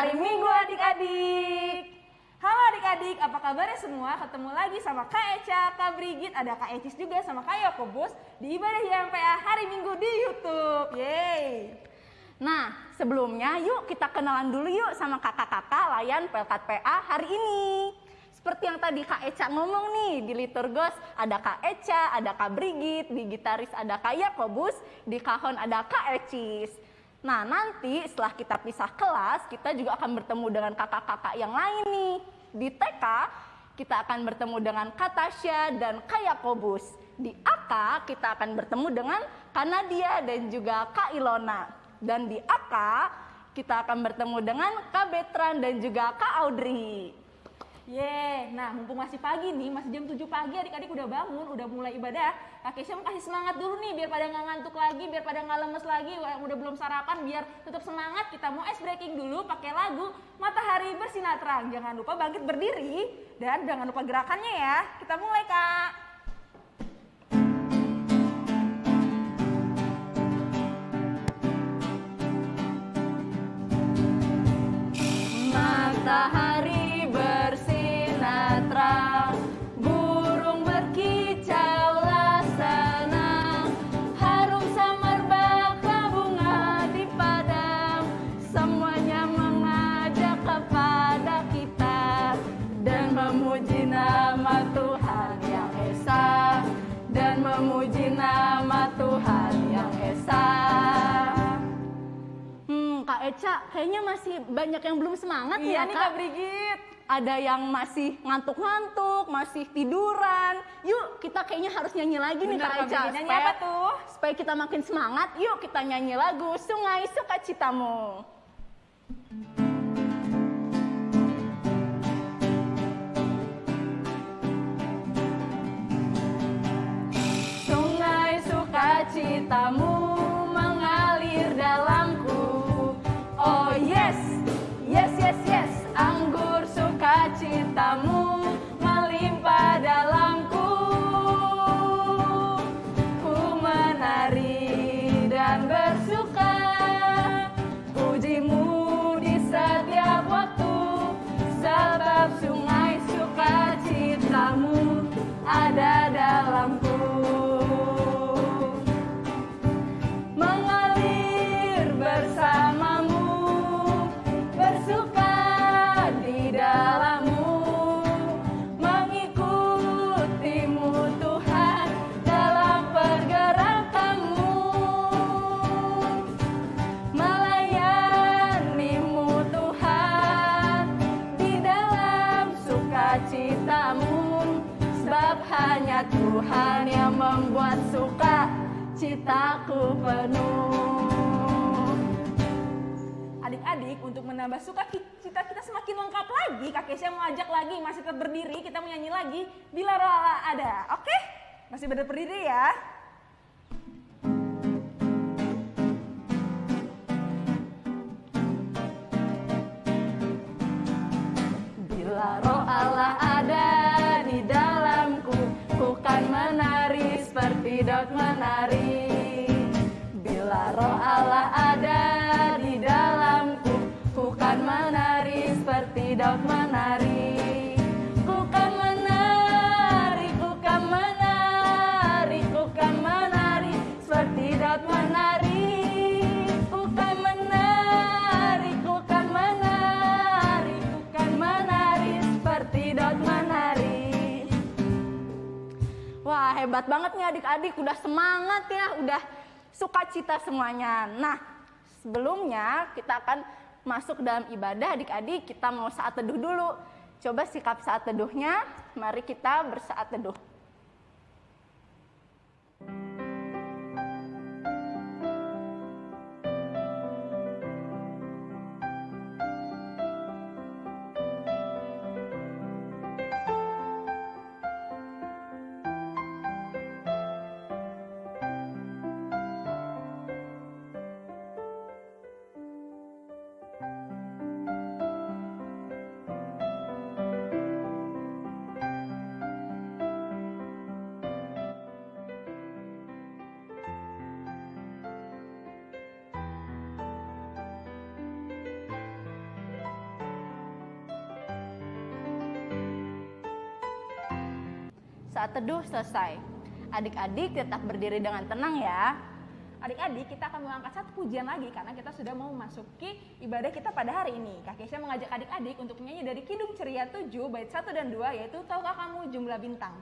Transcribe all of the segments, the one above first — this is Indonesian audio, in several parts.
hari Minggu adik-adik. Halo adik-adik, apa kabarnya semua? Ketemu lagi sama Kak Eca, Kak Brigit, ada Kak Ecis juga sama Kak Yakobus di Ibadah YMPA hari Minggu di Youtube. Yeay! Nah, sebelumnya yuk kita kenalan dulu yuk sama kakak-kakak layan Pelkat PA hari ini. Seperti yang tadi Kak Eca ngomong nih, di Liturgos ada Kak Eca, ada Kak Brigit, di gitaris ada Kak Yakobus, di kahon ada Kak Ecis. Nah, nanti setelah kita pisah kelas, kita juga akan bertemu dengan kakak-kakak yang lain nih. Di TK, kita akan bertemu dengan Kak Tasya dan Kak Yakobus. Di AK, kita akan bertemu dengan Kak Nadia dan juga Kak Ilona. Dan di AK, kita akan bertemu dengan Kak Betran dan juga Kak Audrey. Yeay, nah mumpung masih pagi nih, masih jam 7 pagi adik-adik udah bangun, udah mulai ibadah. Kak Kesha mau kasih semangat dulu nih biar pada nggak ngantuk lagi, biar pada nggak lemes lagi, udah belum sarapan biar tetap semangat. Kita mau ice breaking dulu pakai lagu Matahari Bersinar Terang. Jangan lupa bangkit berdiri dan jangan lupa gerakannya ya. Kita mulai Kak. Kayaknya masih banyak yang belum semangat Iya ya nih Kak. Kak Brigit. Ada yang masih ngantuk-ngantuk, masih tiduran. Yuk, kita kayaknya harus nyanyi lagi nih Bener, Kak Kak Eca. Nyanyi apa tuh? Supaya kita makin semangat, yuk kita nyanyi lagu Sungai Sukacitamu. Ada citaku penuh. Adik-adik untuk menambah suka cita kita semakin lengkap lagi, Kak Kesha mau ajak lagi, masih tetap berdiri, kita mau nyanyi lagi Bila Roh Allah ada, oke? Masih ber- berdiri ya. Bila roh ada di dalamku, ku kan menari seperti Daud menari. Allah ada di dalamku, ku kan menari seperti Daud menari. Ku kan menari, ku kan menari, ku kan menari seperti Daud menari. Ku kan menari, ku kan menari, ku kan menari seperti Daud menari. Wah hebat banget nih adik-adik, udah semangat ya, udah sukacita semuanya. Nah sebelumnya kita akan masuk dalam ibadah adik-adik, kita mau saat teduh dulu. Coba sikap saat teduhnya, mari kita bersaat teduh. Saat teduh selesai. Adik-adik tetap berdiri dengan tenang ya. Adik-adik, kita akan mengangkat satu pujian lagi karena kita sudah mau memasuki ibadah kita pada hari ini. Kak Kesha mengajak adik-adik untuk menyanyi dari Kidung Ceria 7 bait 1 dan 2 yaitu Tahukah Kamu Jumlah Bintang.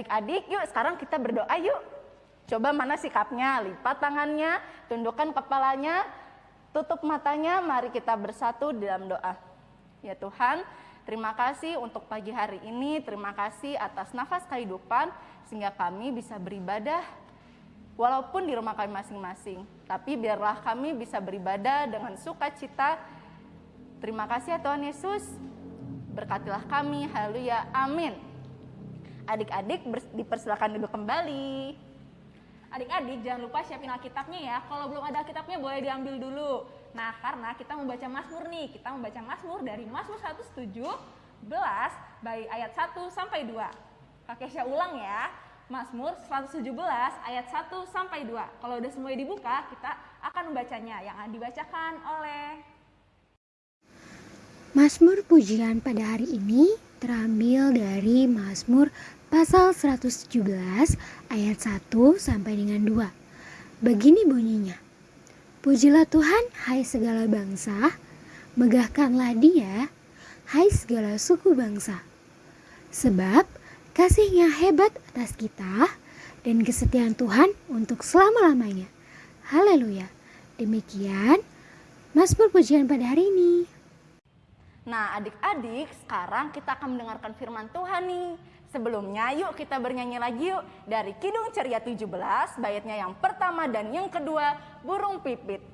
Adik-adik, yuk sekarang kita berdoa yuk. Coba mana sikapnya? Lipat tangannya, tundukkan kepalanya, tutup matanya. Mari kita bersatu dalam doa. Ya Tuhan, terima kasih untuk pagi hari ini. Terima kasih atas nafas kehidupan sehingga kami bisa beribadah walaupun di rumah kami masing-masing. Tapi biarlah kami bisa beribadah dengan sukacita. Terima kasih ya Tuhan Yesus. Berkatilah kami. Haleluya. Amin. Adik-adik dipersilakan duduk kembali. Adik-adik jangan lupa siapin Alkitabnya ya. Kalau belum ada Alkitabnya boleh diambil dulu. Nah, karena kita membaca Mazmur nih. Kita membaca Mazmur dari Mazmur 117 baik ayat 1 sampai 2. Kak Kesha ulang ya. Mazmur 117 ayat 1 sampai 2. Kalau udah semuanya dibuka, kita akan membacanya yang akan dibacakan oleh Mazmur pujian pada hari ini terambil dari Mazmur pasal 117 ayat 1 sampai dengan 2. Begini bunyinya. Pujilah Tuhan hai segala bangsa, megahkanlah dia hai segala suku bangsa. Sebab kasihnya hebat atas kita dan kesetiaan Tuhan untuk selama-lamanya. Haleluya. Demikian Mazmur pujian pada hari ini. Nah, adik-adik, sekarang kita akan mendengarkan firman Tuhan nih. Sebelumnya, yuk kita bernyanyi lagi yuk dari Kidung Ceria 17, baitnya yang pertama dan yang kedua, Burung Pipit.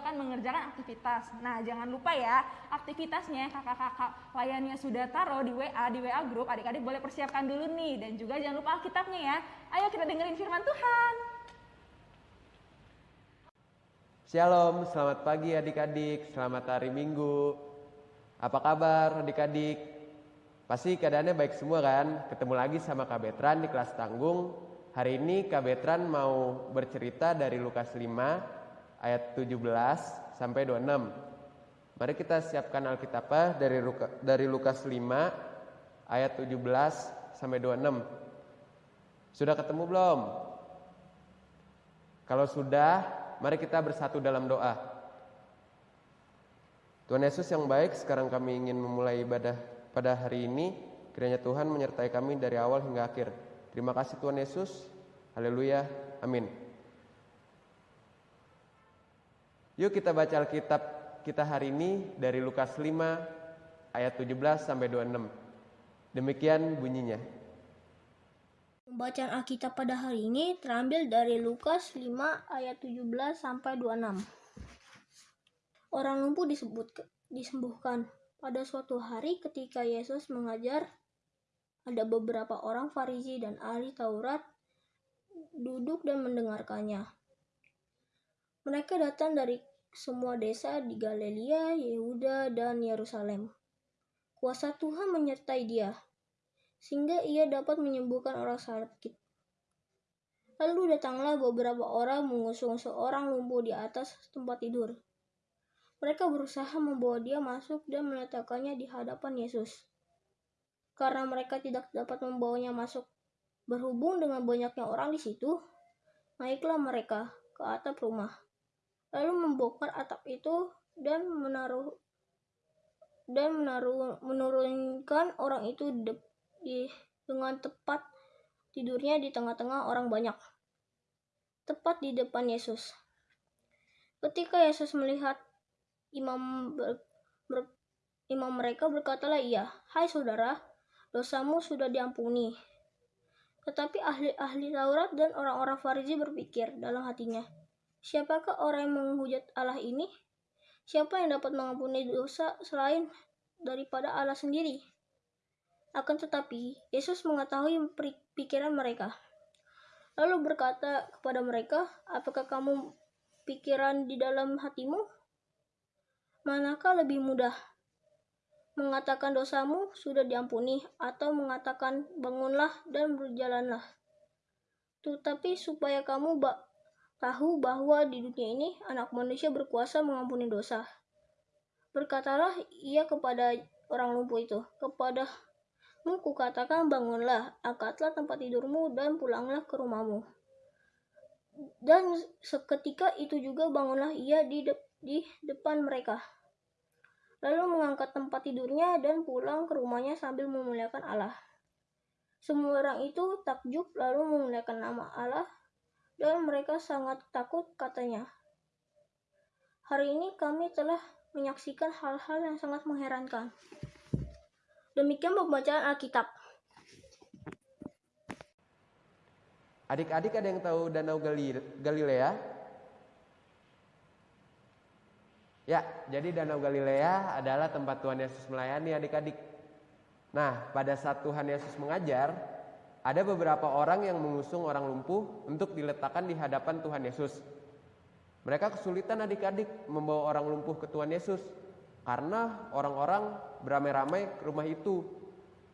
Akan mengerjakan aktivitas. Nah, jangan lupa ya, aktivitasnya kakak-kakak layannya sudah taruh di WA, di WA grup. Adik-adik boleh persiapkan dulu nih. Dan juga jangan lupa Alkitabnya ya. Ayo kita dengerin firman Tuhan. Shalom, selamat pagi adik-adik, selamat hari Minggu. Apa kabar adik-adik? Pasti keadaannya baik semua kan? Ketemu lagi sama Kak Betran di kelas tanggung. Hari ini Kak Betran mau bercerita dari Lukas 5 ayat 17 sampai 26. Mari kita siapkan Alkitabnya dari dari Lukas 5 ayat 17 sampai 26. Sudah ketemu belum? Kalau sudah, mari kita bersatu dalam doa. Tuhan Yesus yang baik, sekarang kami ingin memulai ibadah pada hari ini. Kiranya Tuhan menyertai kami dari awal hingga akhir. Terima kasih Tuhan Yesus. Haleluya. Amin. Yuk kita baca Alkitab kita hari ini dari Lukas 5 ayat 17 sampai 26. Demikian bunyinya. Pembacaan Alkitab pada hari ini terambil dari Lukas 5 ayat 17 sampai 26. Orang lumpuh disebut disembuhkan. Pada suatu hari ketika Yesus mengajar, ada beberapa orang Farisi dan ahli Taurat duduk dan mendengarkannya. Mereka datang dari semua desa di Galilea, Yehuda, dan Yerusalem. Kuasa Tuhan menyertai dia, sehingga ia dapat menyembuhkan orang sakit. Lalu datanglah beberapa orang mengusung seorang lumpuh di atas tempat tidur. Mereka berusaha membawa dia masuk dan meletakkannya di hadapan Yesus. Karena mereka tidak dapat membawanya masuk berhubung dengan banyaknya orang di situ, naiklah mereka ke atap rumah, lalu membongkar atap itu dan menaruh dan menaruh menurunkan orang itu di, di dengan tepat tidurnya di tengah-tengah orang banyak, tepat di depan Yesus. Ketika Yesus melihat imam ber, ber, imam mereka berkatalah ia, "Hai saudara, dosamu sudah diampuni." Tetapi ahli-ahli Taurat dan orang-orang Farisi berpikir dalam hatinya, "Siapakah orang yang menghujat Allah ini? Siapa yang dapat mengampuni dosa selain daripada Allah sendiri?" Akan tetapi, Yesus mengetahui pikiran mereka. Lalu berkata kepada mereka, "Apakah kamu pikiran di dalam hatimu? Manakah lebih mudah? Mengatakan dosamu sudah diampuni atau mengatakan bangunlah dan berjalanlah. Tetapi supaya kamu tahu bahwa di dunia ini anak manusia berkuasa mengampuni dosa. Berkatalah ia kepada orang lumpuh itu, kepada Ku katakan bangunlah, angkatlah tempat tidurmu dan pulanglah ke rumahmu. Dan seketika itu juga bangunlah ia di, de di depan mereka lalu mengangkat tempat tidurnya dan pulang ke rumahnya sambil memuliakan Allah. Semua orang itu takjub lalu memuliakan nama Allah dan mereka sangat takut katanya. Hari ini kami telah menyaksikan hal-hal yang sangat mengherankan. Demikian pembacaan Alkitab. Adik-adik ada yang tahu Danau Galilea? Ya, jadi Danau Galilea adalah tempat Tuhan Yesus melayani adik-adik. Nah, pada saat Tuhan Yesus mengajar, ada beberapa orang yang mengusung orang lumpuh untuk diletakkan di hadapan Tuhan Yesus. Mereka kesulitan adik-adik membawa orang lumpuh ke Tuhan Yesus karena orang-orang beramai-ramai ke rumah itu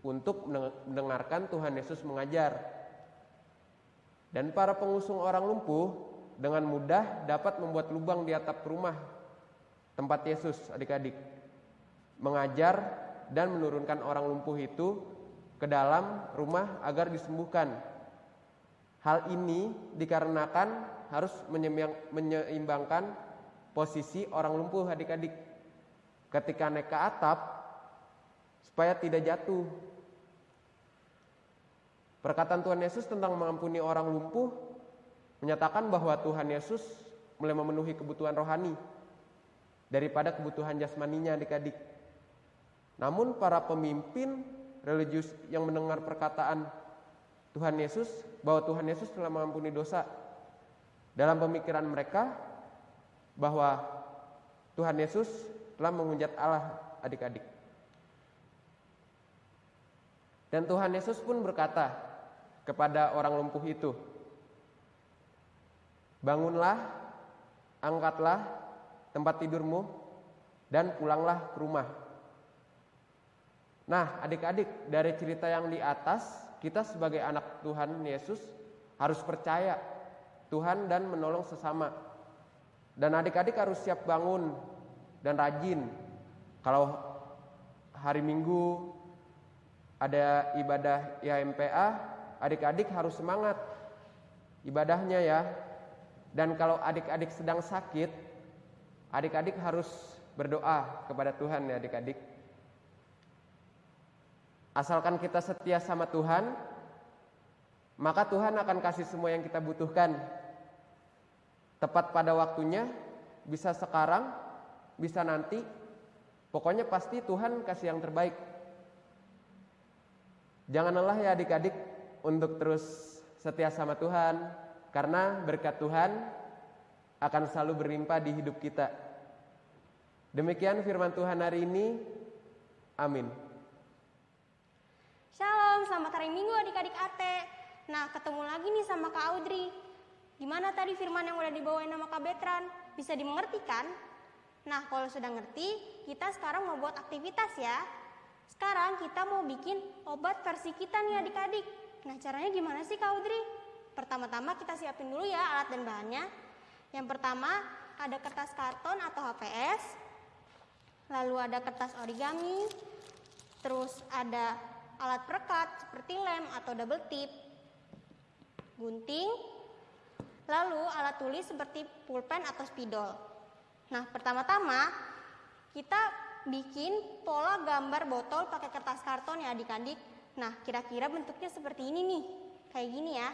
untuk mendengarkan Tuhan Yesus mengajar. Dan para pengusung orang lumpuh dengan mudah dapat membuat lubang di atap rumah tempat Yesus adik-adik mengajar dan menurunkan orang lumpuh itu ke dalam rumah agar disembuhkan. Hal ini dikarenakan harus menyeimbangkan posisi orang lumpuh adik-adik ketika naik ke atap supaya tidak jatuh. Perkataan Tuhan Yesus tentang mengampuni orang lumpuh menyatakan bahwa Tuhan Yesus mulai memenuhi kebutuhan rohani daripada kebutuhan jasmaninya adik-adik. Namun para pemimpin religius yang mendengar perkataan Tuhan Yesus bahwa Tuhan Yesus telah mengampuni dosa dalam pemikiran mereka bahwa Tuhan Yesus telah menghujat Allah adik-adik. Dan Tuhan Yesus pun berkata kepada orang lumpuh itu, "Bangunlah, angkatlah tempat tidurmu dan pulanglah ke rumah. Nah, adik-adik, dari cerita yang di atas, kita sebagai anak Tuhan Yesus harus percaya Tuhan dan menolong sesama. Dan adik-adik harus siap bangun dan rajin. Kalau hari Minggu ada ibadah IMPA, adik-adik harus semangat ibadahnya ya. Dan kalau adik-adik sedang sakit, Adik-adik harus berdoa kepada Tuhan ya adik-adik. Asalkan kita setia sama Tuhan, maka Tuhan akan kasih semua yang kita butuhkan. Tepat pada waktunya, bisa sekarang, bisa nanti. Pokoknya pasti Tuhan kasih yang terbaik. Jangan lelah ya adik-adik untuk terus setia sama Tuhan, karena berkat Tuhan akan selalu berlimpah di hidup kita. Demikian firman Tuhan hari ini. Amin. Selamat hari Minggu adik-adik Ate. Nah, ketemu lagi nih sama Kak Audrey. Gimana tadi firman yang udah dibawain sama Kak Betran? Bisa dimengerti kan? Nah, kalau sudah ngerti, kita sekarang mau buat aktivitas ya. Sekarang kita mau bikin obat versi kita nih adik-adik. Nah, caranya gimana sih Kak Audrey? Pertama-tama kita siapin dulu ya alat dan bahannya. Yang pertama, ada kertas karton atau HPS. Lalu ada kertas origami. Terus ada alat perekat seperti lem atau double tip. Gunting. Lalu alat tulis seperti pulpen atau spidol. Nah, pertama-tama kita bikin pola gambar botol pakai kertas karton ya adik-adik. Nah, kira-kira bentuknya seperti ini nih. Kayak gini ya.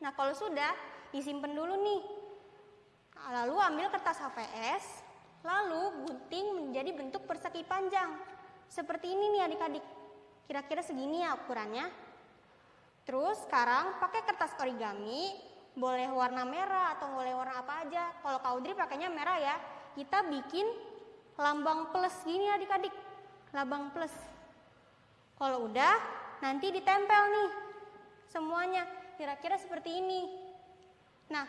Nah, kalau sudah, disimpan dulu nih. Lalu ambil kertas HPS, lalu gunting menjadi bentuk persegi panjang. Seperti ini nih adik-adik. Kira-kira segini ya ukurannya. Terus sekarang pakai kertas origami, boleh warna merah atau boleh warna apa aja. Kalau Kak Audrey pakainya merah ya. Kita bikin lambang plus gini adik-adik. Lambang plus. Kalau udah, nanti ditempel nih semuanya. Kira-kira seperti ini. Nah,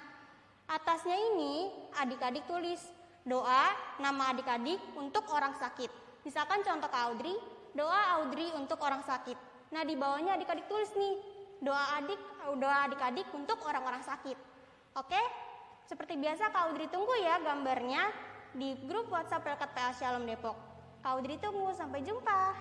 atasnya ini adik-adik tulis doa nama adik-adik untuk orang sakit. Misalkan contoh Kak Audrey, doa Audrey untuk orang sakit. Nah, di bawahnya adik-adik tulis nih, doa adik doa adik-adik untuk orang-orang sakit. Oke? Seperti biasa Kak Audrey tunggu ya gambarnya di grup WhatsApp Pelkat PA Shalom Depok. Kak Audrey tunggu, sampai jumpa.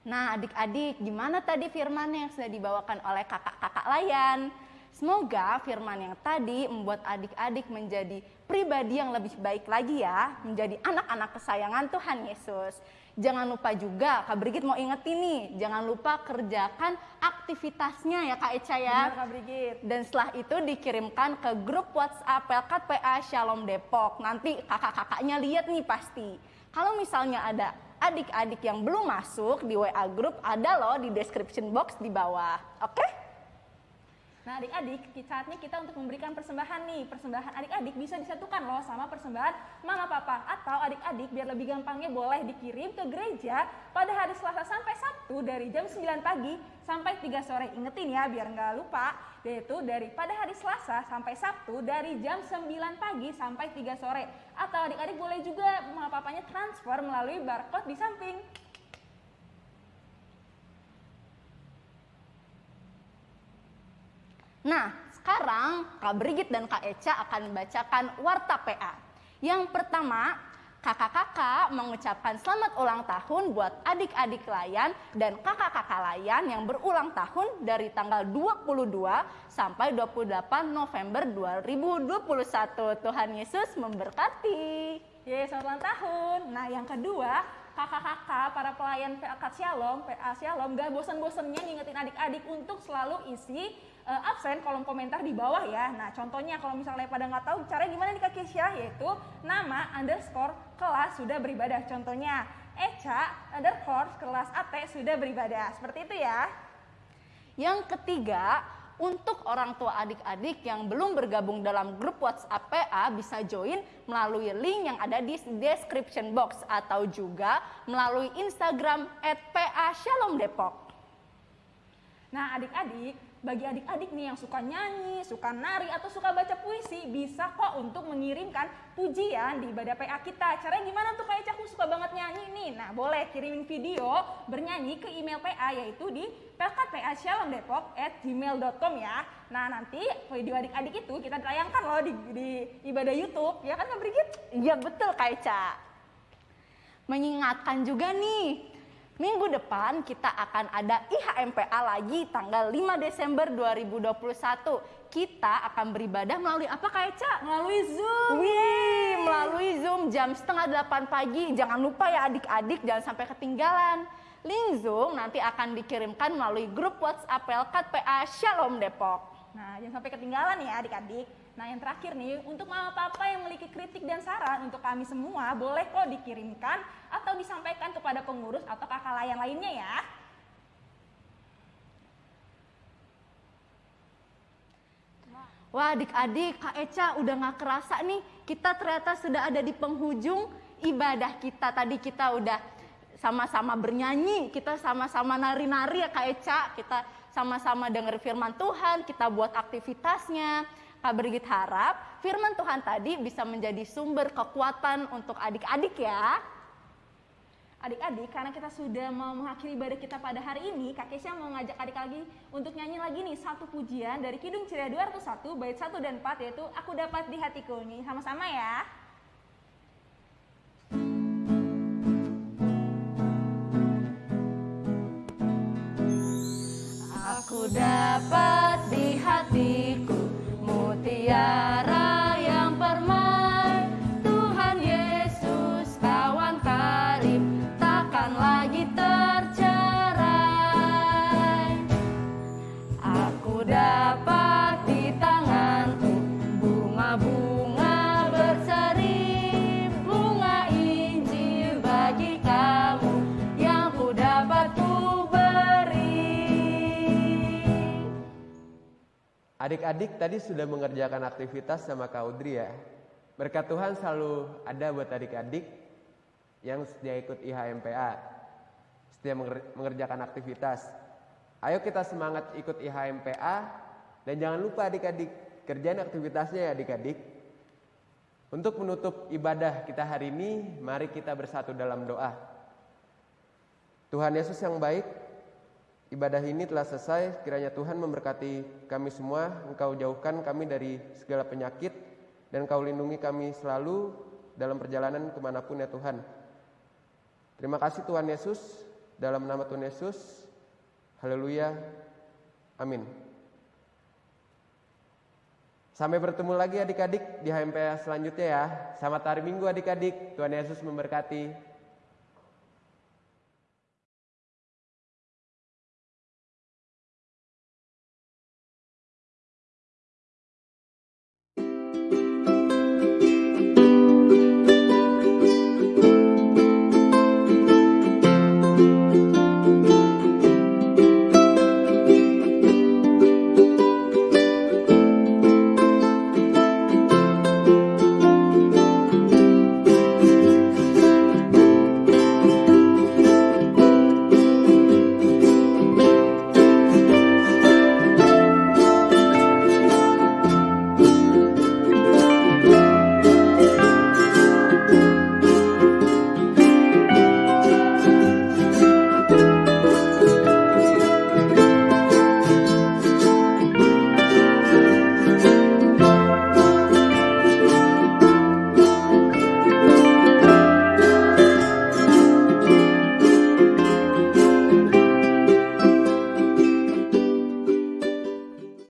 Nah, adik-adik, gimana tadi firman yang sudah dibawakan oleh kakak-kakak layan? Semoga firman yang tadi membuat adik-adik menjadi pribadi yang lebih baik lagi ya, menjadi anak-anak kesayangan Tuhan Yesus. Jangan lupa juga, Kak Brigit mau ingetin nih, jangan lupa kerjakan aktivitasnya ya Kak Eca ya. Benar Kak Brigit. Dan setelah itu dikirimkan ke grup WhatsApp Pelkat PA Shalom Depok. Nanti kakak-kakaknya lihat nih pasti. Kalau misalnya ada adik-adik yang belum masuk di WA group, ada loh di description box di bawah. Oke? Nah adik-adik, saatnya kita untuk memberikan persembahan nih. Persembahan adik-adik bisa disatukan loh sama persembahan mama papa. Atau adik-adik biar lebih gampangnya boleh dikirim ke gereja pada hari Selasa sampai Sabtu dari jam 9 pagi sampai 3 sore. Ingetin ya biar nggak lupa. Yaitu dari pada hari Selasa sampai Sabtu dari jam 9 pagi sampai 3 sore. Atau adik-adik boleh juga mama papanya transfer melalui barcode di samping. Nah, sekarang Kak Brigit dan Kak Eca akan membacakan Warta PA. Yang pertama, kakak-kakak mengucapkan selamat ulang tahun buat adik-adik layan dan kakak-kakak layan yang berulang tahun dari tanggal 22 sampai 28 November 2021. Tuhan Yesus memberkati. Yeay, selamat ulang tahun. Nah, yang kedua, kakak-kakak, para pelayan PA Shalom, PA Shalom, gak bosan-bosannya ngingetin adik-adik untuk selalu isi uh, absen kolom komentar di bawah ya. Nah, contohnya kalau misalnya pada nggak tahu caranya gimana nih Kak Kesya, yaitu nama underscore kelas sudah beribadah. Contohnya, Eca underscore kelas AT sudah beribadah. Seperti itu ya. Yang ketiga, untuk orang tua adik-adik yang belum bergabung dalam grup WhatsApp PA bisa join melalui link yang ada di description box atau juga melalui Instagram @pa Shalom Depok. Nah, adik-adik, bagi adik-adik nih yang suka nyanyi, suka nari, atau suka baca puisi, bisa kok untuk mengirimkan pujian di ibadah PA kita. Caranya gimana tuh kayak aku suka banget nyanyi nih? Nah, boleh kirimin video bernyanyi ke email PA yaitu di pelkatpashalomdepok@gmail.com ya. Nah, nanti video adik-adik itu kita tayangkan loh di, di ibadah YouTube, ya kan Kak Brigit? Iya betul Kak Eca. Mengingatkan juga nih, minggu depan kita akan ada IHMPA lagi tanggal 5 Desember 2021. Kita akan beribadah melalui apa Kak Eca? Melalui Zoom. Wih, melalui Zoom jam setengah delapan pagi. Jangan lupa ya adik-adik, jangan sampai ketinggalan. Link Zoom nanti akan dikirimkan melalui grup WhatsApp Pelkat PA Shalom Depok. Nah, jangan sampai ketinggalan ya adik-adik. Nah, yang terakhir nih, untuk mama papa yang memiliki kritik dan saran untuk kami semua, boleh kok dikirimkan atau disampaikan kepada pengurus atau kakak layan lainnya ya. Wah adik-adik, Kak Eca udah gak kerasa nih, kita ternyata sudah ada di penghujung ibadah kita. Tadi kita udah sama-sama bernyanyi, kita sama-sama nari-nari ya Kak Eca, kita sama-sama denger firman Tuhan, kita buat aktivitasnya. Kak Brigit harap firman Tuhan tadi bisa menjadi sumber kekuatan untuk adik-adik ya. Adik-adik, karena kita sudah mau mengakhiri ibadah kita pada hari ini, Kak Kesha mau ngajak adik lagi untuk nyanyi lagi nih satu pujian dari Kidung Ceria 201, bait 1 dan 4 yaitu Aku Dapat di Hatiku. Nih sama-sama ya. Aku dapat cara. Adik-adik tadi sudah mengerjakan aktivitas sama Kak Audrey ya. Berkat Tuhan selalu ada buat adik-adik yang setia ikut IHMPA. Setia menger- mengerjakan aktivitas. Ayo kita semangat ikut IHMPA dan jangan lupa adik-adik kerjain aktivitasnya ya adik-adik. Untuk menutup ibadah kita hari ini, mari kita bersatu dalam doa. Tuhan Yesus yang baik, Ibadah ini telah selesai, kiranya Tuhan memberkati kami semua, Engkau jauhkan kami dari segala penyakit, dan Engkau lindungi kami selalu dalam perjalanan ke mana pun ya Tuhan. Terima kasih Tuhan Yesus, dalam nama Tuhan Yesus, haleluya, amin. Sampai bertemu lagi adik-adik di HMPA selanjutnya ya. Selamat hari Minggu adik-adik, Tuhan Yesus memberkati.